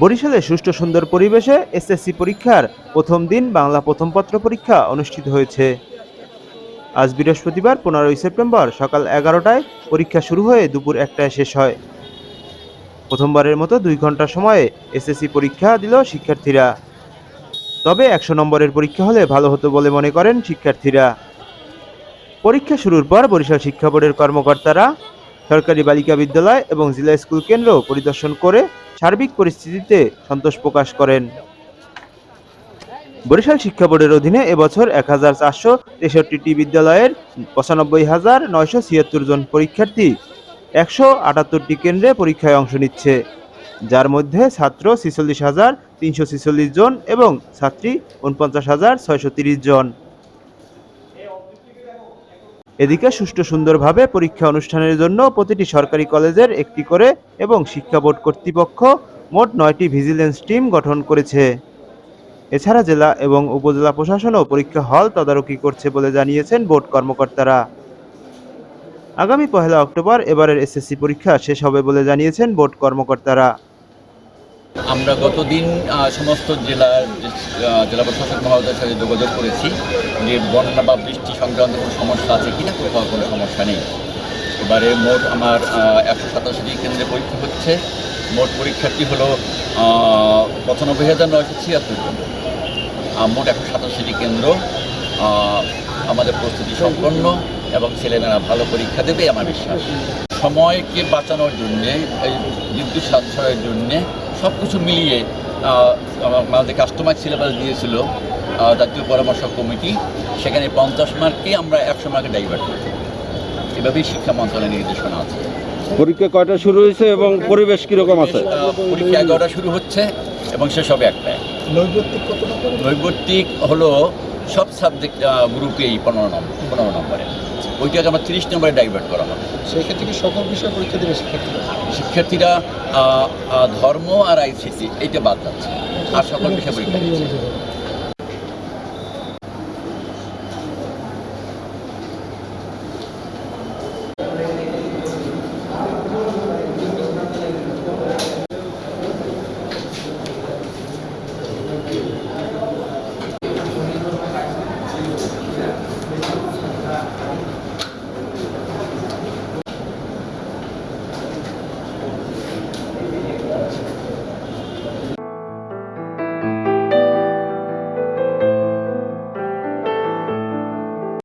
বরিশালে সুষ্ঠু সুন্দর পরিবেশে এসএসসি পরীক্ষার প্রথম দিন বাংলা প্রথম পত্র পরীক্ষা অনুষ্ঠিত হয়েছে। আজ বৃহস্পতিবার, পনেরোই সেপ্টেম্বর সকাল এগারোটায় পরীক্ষা শুরু হয়ে দুপুর একটায় শেষ হয়। প্রথমবারের মতো দুই ঘণ্টা সময়ে এসএসসি পরীক্ষা দিল শিক্ষার্থীরা। তবে একশো নম্বরের পরীক্ষা হলে ভালো হতো বলে মনে করেন শিক্ষার্থীরা। পরীক্ষা শুরুর পর বরিশাল শিক্ষা বোর্ডের কর্মকর্তারা সরকারি বালিকা বিদ্যালয় এবং জেলা স্কুল কেন্দ্র পরিদর্শন করে সার্বিক পরিস্থিতিতে সন্তোষ প্রকাশ করেন। বরিশাল শিক্ষা বোর্ডের অধীনে এবছর এক হাজার চারশো তেষট্টিটি বিদ্যালয়ের পঁচানব্বই হাজার নয়শো ছিয়াত্তর জন পরীক্ষার্থী একশো আটাত্তরটি কেন্দ্রে পরীক্ষায় অংশ নিচ্ছে, যার মধ্যে ছাত্র ছিচল্লিশ হাজার তিনশো ছিচল্লিশ জন এবং ছাত্রী উনপঞ্চাশ হাজার ছয়শো তিরিশ জন। এদিকে সুষ্ঠু সুন্দরভাবে পরীক্ষা অনুষ্ঠানের জন্য প্রতিটি সরকারি কলেজের একটি করে এবং শিক্ষা বোর্ড কর্তৃপক্ষ মোট নয়টি ভিজিলেন্স টিম গঠন করেছে। এছাড়া জেলা এবং উপজেলা প্রশাসনও পরীক্ষা হল তদারকি করছে বলে জানিয়েছেন বোর্ড কর্মকর্তারা। আগামী পহেলা অক্টোবর এবারের এসএসসি পরীক্ষা শেষ হবে বলে জানিয়েছেন বোর্ড কর্মকর্তারা। আমরা গতদিন সমস্ত জেলার জেলা প্রশাসক মহোদয়ের সাথে যোগাযোগ করেছি যে বন্যা বা বৃষ্টি সংক্রান্ত কোনো সমস্যা আছে কিনা, কোথাও কোনো সমস্যা নেই। এবারে মোট আমার একশো সাতাশিটি কেন্দ্রে পরীক্ষা হচ্ছে। মোট পরীক্ষার্থী হলো পঁচানব্বই হাজার নয়শো ছিয়াত্তর জন। মোট একশো সাতাশিটি কেন্দ্র আমাদের প্রস্তুতি সম্পন্ন এবং ছেলেমেয়েরা ভালো পরীক্ষা দেবে আমার বিশ্বাস। সময়কে বাঁচানোর জন্যে এই বিদ্যুৎ সাশ্রয়ের জন্যে সব কিছু মিলিয়ে আমাদের কাস্টমার সিলেবাস দিয়েছিল জাতীয় পরামর্শ কমিটি। সেখানে পঞ্চাশ মার্ককে আমরা একশো মার্কে ডাইভার্ট করি এভাবেই শিক্ষা মন্ত্রণালয়ের নির্দেশনা আছে। পরীক্ষা কয়টা শুরু হয়েছে এবং পরিবেশ কীরকম আছে? পরীক্ষা এগারোটা শুরু হচ্ছে এবং শেষ হবে একটায় নৈবত্তিক হলো সব সাবজেক্ট গ্রুপেই পনেরো নম্বর পনেরো নম্বরে। ওইটাকে আমরা তিরিশ নম্বরে ডাইভার্ট করা হবে। সেক্ষেত্রে কি সকল বিষয়ে পরীক্ষা দেবে শিক্ষার্থীরা? শিক্ষার্থীরা ধর্ম আর আইসিসি এইটা বাদ যাচ্ছে। আর সকল বিষয়ে পরীক্ষা।